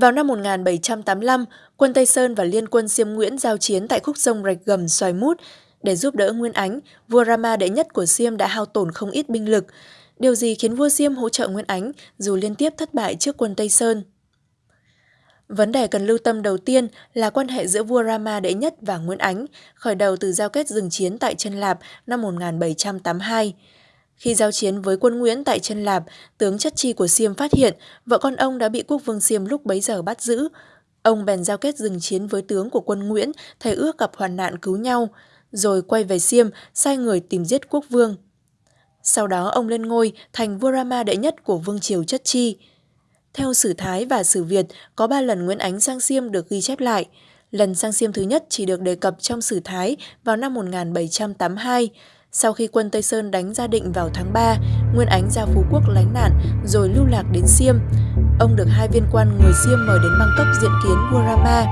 Vào năm 1785, quân Tây Sơn và liên quân Siêm Nguyễn giao chiến tại khúc sông Rạch Gầm Xoài Mút. Để giúp đỡ Nguyên Ánh, vua Rama đệ nhất của Siêm đã hao tổn không ít binh lực. Điều gì khiến vua Siêm hỗ trợ Nguyên Ánh dù liên tiếp thất bại trước quân Tây Sơn? Vấn đề cần lưu tâm đầu tiên là quan hệ giữa vua Rama đệ nhất và Nguyễn Ánh, khởi đầu từ giao kết dừng chiến tại Trân Lạp năm 1782. Khi giao chiến với quân Nguyễn tại Chân Lạp, tướng chất chi của Siêm phát hiện vợ con ông đã bị quốc vương Siêm lúc bấy giờ bắt giữ. Ông bèn giao kết dừng chiến với tướng của quân Nguyễn, thầy ước gặp hoàn nạn cứu nhau, rồi quay về Siêm, sai người tìm giết quốc vương. Sau đó ông lên ngôi thành vua Rama đệ nhất của vương triều chất chi. Theo sử Thái và sử Việt, có ba lần Nguyễn Ánh sang Siêm được ghi chép lại. Lần sang Siêm thứ nhất chỉ được đề cập trong sử Thái vào năm 1782, sau khi quân Tây Sơn đánh Gia Định vào tháng 3, Nguyên Ánh ra Phú Quốc lánh nạn rồi lưu lạc đến Siêm. Ông được hai viên quan người Siêm mời đến Bangkok diện kiến vua Rama.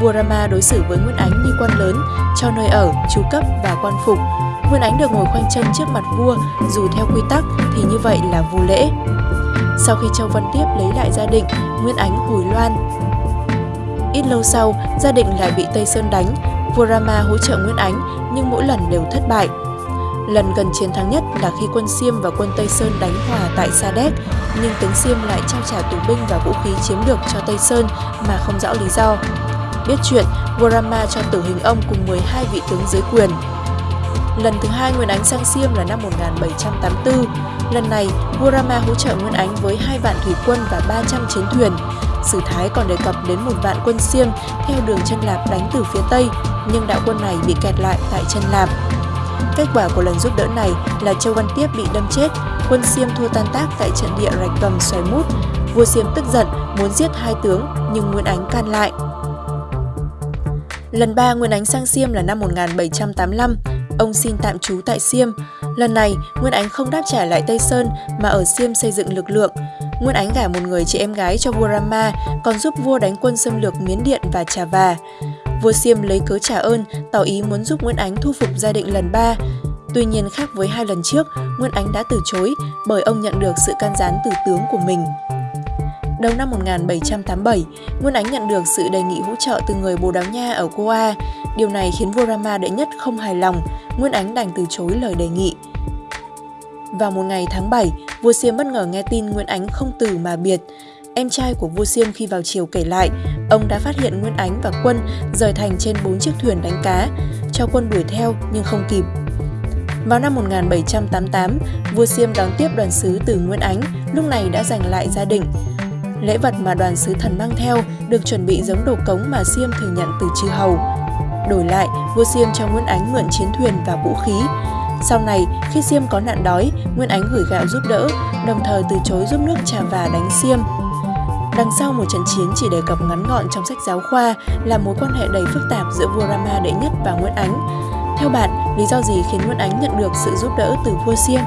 Vua Rama đối xử với Nguyên Ánh như quan lớn, cho nơi ở, chú cấp và quan phục. Nguyên Ánh được ngồi khoanh chân trước mặt vua, dù theo quy tắc thì như vậy là vô lễ. Sau khi Châu Văn Tiếp lấy lại gia định, Nguyên Ánh hồi loan, Ít lâu sau, gia đình lại bị Tây Sơn đánh. Vua Rama hỗ trợ Nguyễn Ánh nhưng mỗi lần đều thất bại. Lần gần chiến thắng nhất là khi quân Siêm và quân Tây Sơn đánh hòa tại Sa Đéc, nhưng tướng Siêm lại trao trả tù binh và vũ khí chiếm được cho Tây Sơn mà không rõ lý do. Biết chuyện, vua Rama cho tử hình ông cùng 12 vị tướng dưới quyền. Lần thứ hai Nguyễn Ánh sang Siêm là năm 1784. Lần này, vua Rama hỗ trợ Nguyễn Ánh với hai vạn thủy quân và 300 chiến thuyền. Sử Thái còn đề cập đến một vạn quân Xiêm theo đường chân Lạp đánh từ phía Tây, nhưng đạo quân này bị kẹt lại tại chân Lạp. Kết quả của lần giúp đỡ này là Châu Văn Tiếp bị đâm chết, quân Xiêm thua tan tác tại trận địa rạch cầm xoài mút. Vua Xiêm tức giận, muốn giết hai tướng, nhưng Nguyên Ánh can lại. Lần ba Nguyên Ánh sang Xiêm là năm 1785, ông xin tạm trú tại Xiêm. Lần này, Nguyên Ánh không đáp trả lại Tây Sơn mà ở Xiêm xây dựng lực lượng. Nguyên Ánh gả một người chị em gái cho vua Rama, còn giúp vua đánh quân xâm lược Miến Điện và Trà Và. Vua Siêm lấy cớ trả ơn, tỏ ý muốn giúp Nguyễn Ánh thu phục gia định lần ba. Tuy nhiên khác với hai lần trước, Nguyễn Ánh đã từ chối bởi ông nhận được sự can gián từ tướng của mình. Đầu năm 1787, Nguyên Ánh nhận được sự đề nghị hỗ trợ từ người Bồ Đào Nha ở Goa. Điều này khiến vua Rama đệ nhất không hài lòng, Nguyên Ánh đành từ chối lời đề nghị. Vào một ngày tháng 7, vua Siêm bất ngờ nghe tin Nguyễn Ánh không từ mà biệt. Em trai của vua Siêm khi vào chiều kể lại, ông đã phát hiện Nguyễn Ánh và quân rời thành trên bốn chiếc thuyền đánh cá, cho quân đuổi theo nhưng không kịp. Vào năm 1788, vua Siêm đón tiếp đoàn sứ từ Nguyễn Ánh, lúc này đã giành lại gia đình. Lễ vật mà đoàn sứ thần mang theo được chuẩn bị giống đồ cống mà Siêm thường nhận từ chư hầu. Đổi lại, vua Siêm cho Nguyễn Ánh mượn chiến thuyền và vũ khí, sau này, khi Xiêm có nạn đói, Nguyên Ánh gửi gạo giúp đỡ, đồng thời từ chối giúp nước trà và đánh Xiêm. Đằng sau một trận chiến chỉ đề cập ngắn gọn trong sách giáo khoa là mối quan hệ đầy phức tạp giữa vua Rama đệ nhất và Nguyễn Ánh. Theo bạn, lý do gì khiến Nguyễn Ánh nhận được sự giúp đỡ từ vua Siêm?